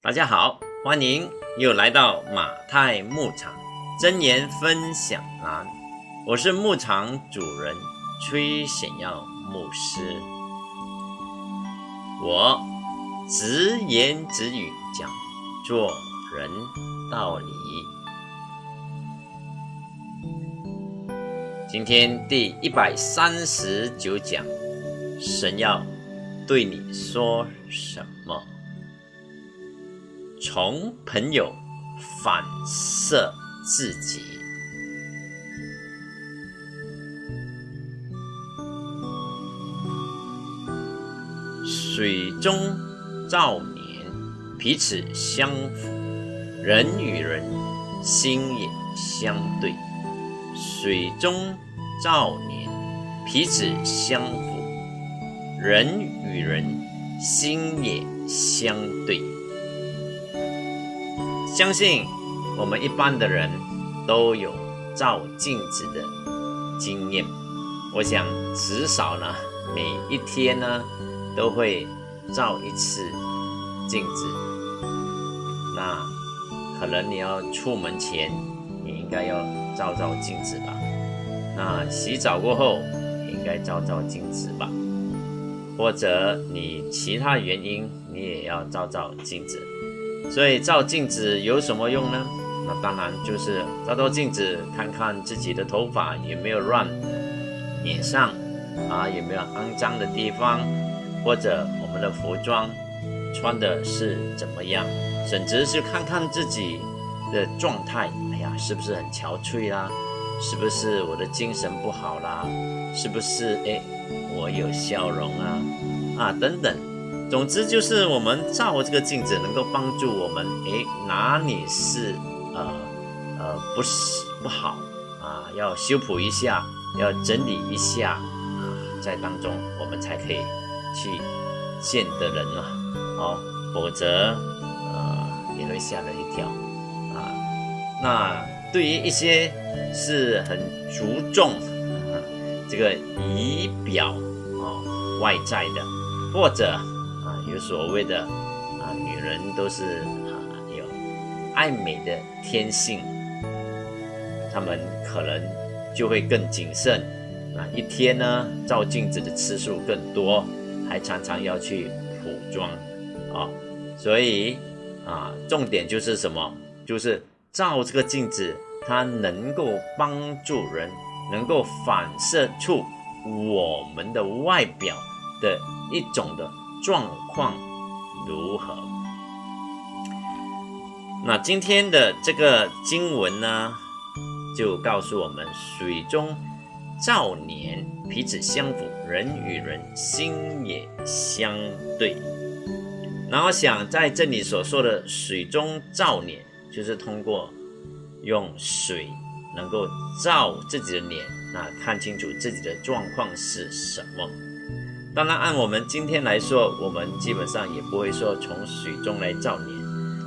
大家好，欢迎又来到马太牧场真言分享栏。我是牧场主人崔显耀牧师，我直言直语讲做人道理。今天第一百三十九讲，神要对你说什么？从朋友反射自己，水中照年，彼此相符；人与人心也相对。水中照年，彼此相符；人与人心也相对。相信我们一般的人都有照镜子的经验，我想至少呢，每一天呢都会照一次镜子。那可能你要出门前，你应该要照照镜子吧？那洗澡过后，应该照照镜子吧？或者你其他原因，你也要照照镜子。所以照镜子有什么用呢？那当然就是照照镜子，看看自己的头发有没有乱，脸上啊有没有肮脏的地方，或者我们的服装穿的是怎么样，甚至是看看自己的状态，哎呀，是不是很憔悴啦？是不是我的精神不好啦？是不是哎我有笑容啊？啊等等。总之就是我们照这个镜子，能够帮助我们，诶，哪里是呃呃不是不好啊，要修补一下，要整理一下啊，在当中我们才可以去见的人啊，哦，否则呃也会吓了一跳啊。那对于一些是很注重啊这个仪表啊外在的，或者。啊有所谓的啊，女人都是啊有爱美的天性，她们可能就会更谨慎啊，一天呢照镜子的次数更多，还常常要去补妆啊，所以啊，重点就是什么？就是照这个镜子，它能够帮助人，能够反射出我们的外表的一种的。状况如何？那今天的这个经文呢，就告诉我们：水中照年，彼此相符；人与人心也相对。然后想在这里所说的水中照脸，就是通过用水能够照自己的脸，那看清楚自己的状况是什么。当然，按我们今天来说，我们基本上也不会说从水中来造年。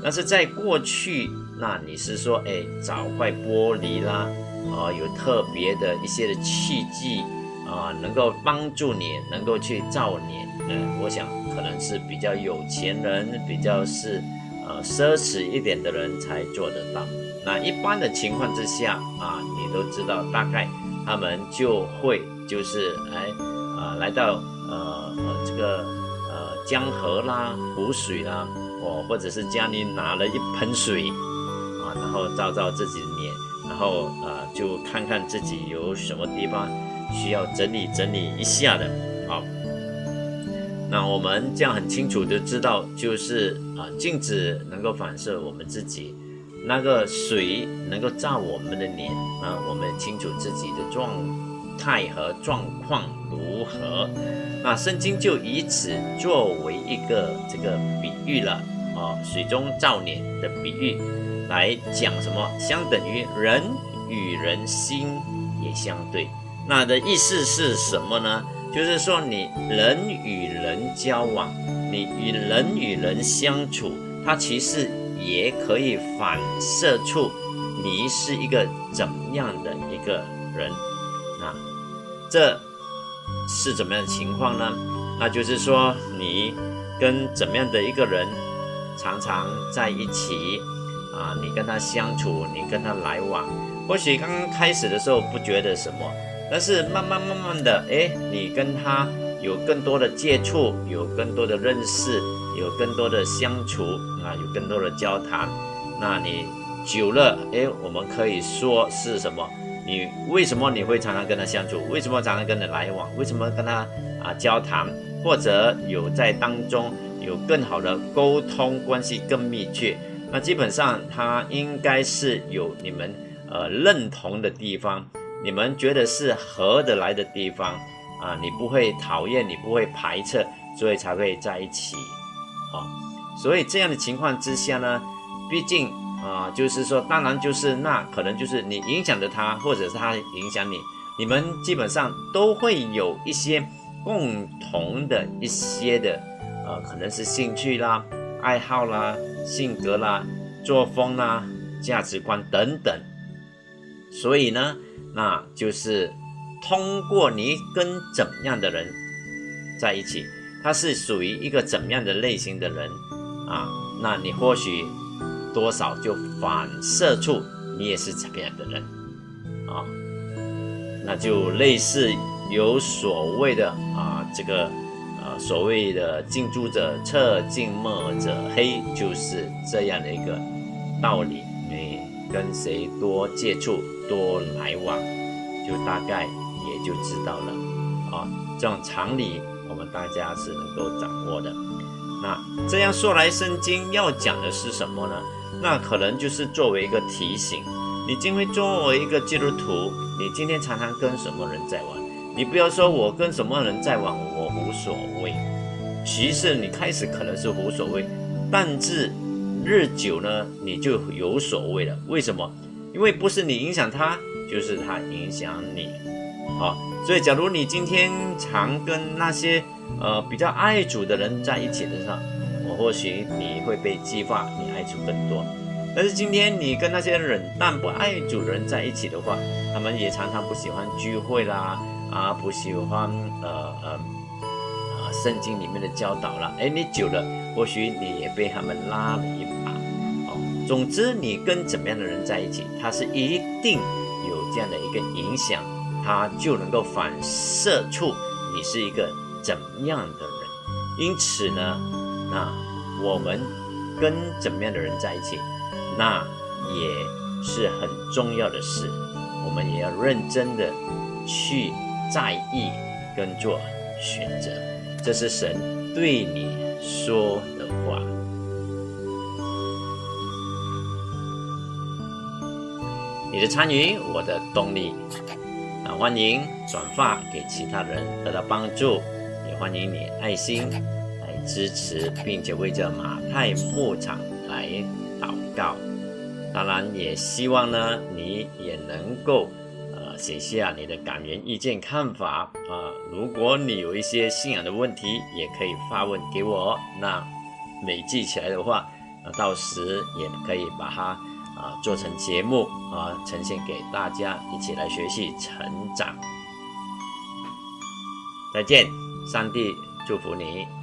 但是在过去，那你是说，哎，找块玻璃啦，啊，有特别的一些的器具啊，能够帮助你能够去造年。嗯，我想可能是比较有钱人，比较是呃奢侈一点的人才做得到。那一般的情况之下啊，你都知道，大概他们就会就是哎啊来到。呃呃，这个呃江河啦、湖水啦，哦，或者是家里拿了一盆水啊，然后照照自己的脸，然后呃就看看自己有什么地方需要整理整理一下的啊。那我们这样很清楚的知道，就是啊镜子能够反射我们自己，那个水能够照我们的脸啊，我们清楚自己的状态和状况如何。那圣经就以此作为一个这个比喻了哦，水中照脸的比喻来讲什么？相等于人与人心也相对。那的意思是什么呢？就是说你人与人交往，你与人与人相处，它其实也可以反射出你是一个怎样的一个人。这。是怎么样的情况呢？那就是说，你跟怎么样的一个人常常在一起啊，你跟他相处，你跟他来往，或许刚刚开始的时候不觉得什么，但是慢慢慢慢的，哎，你跟他有更多的接触，有更多的认识，有更多的相处啊，有更多的交谈，那你久了，哎，我们可以说是什么？你为什么你会常常跟他相处？为什么常常跟他来往？为什么跟他啊交谈？或者有在当中有更好的沟通关系更密切？那基本上他应该是有你们呃认同的地方，你们觉得是合得来的地方啊，你不会讨厌，你不会排斥，所以才会在一起啊。所以这样的情况之下呢，毕竟。啊，就是说，当然就是那可能就是你影响着他，或者是他影响你，你们基本上都会有一些共同的一些的，呃，可能是兴趣啦、爱好啦、性格啦、作风啦、价值观等等。所以呢，那就是通过你跟怎样的人在一起，他是属于一个怎么样的类型的人啊，那你或许。多少就反射出你也是怎样的人啊？那就类似有所谓的啊，这个呃所谓的近朱者赤，近墨者黑，就是这样的一个道理。你跟谁多接触、多来往，就大概也就知道了啊。这种常理，我们大家是能够掌握的。那这样说来，圣经要讲的是什么呢？那可能就是作为一个提醒，你今天作为一个基督徒，你今天常常跟什么人在玩？你不要说我跟什么人在玩，我无所谓。其实你开始可能是无所谓，但是日久呢，你就有所谓了。为什么？因为不是你影响他，就是他影响你。好，所以假如你今天常跟那些呃比较爱主的人在一起的时候，我或许你会被激发，你爱主更多。但是今天你跟那些冷淡不爱主的人在一起的话，他们也常常不喜欢聚会啦，啊，不喜欢呃呃呃圣经里面的教导了。哎，你久了，或许你也被他们拉了一把。哦，总之你跟怎么样的人在一起，他是一定有这样的一个影响，他就能够反射出你是一个怎样的人。因此呢，那。我们跟怎么样的人在一起，那也是很重要的事。我们也要认真的去在意跟做选择。这是神对你说的话。你的参与，我的动力。那欢迎转发给其他人得到帮助，也欢迎你爱心。支持，并且为这马太牧场来祷告。当然，也希望呢，你也能够呃写下你的感言、意见、看法啊。如果你有一些信仰的问题，也可以发问给我。那累记起来的话，那到时也可以把它啊做成节目啊，呈现给大家一起来学习成长。再见，上帝祝福你。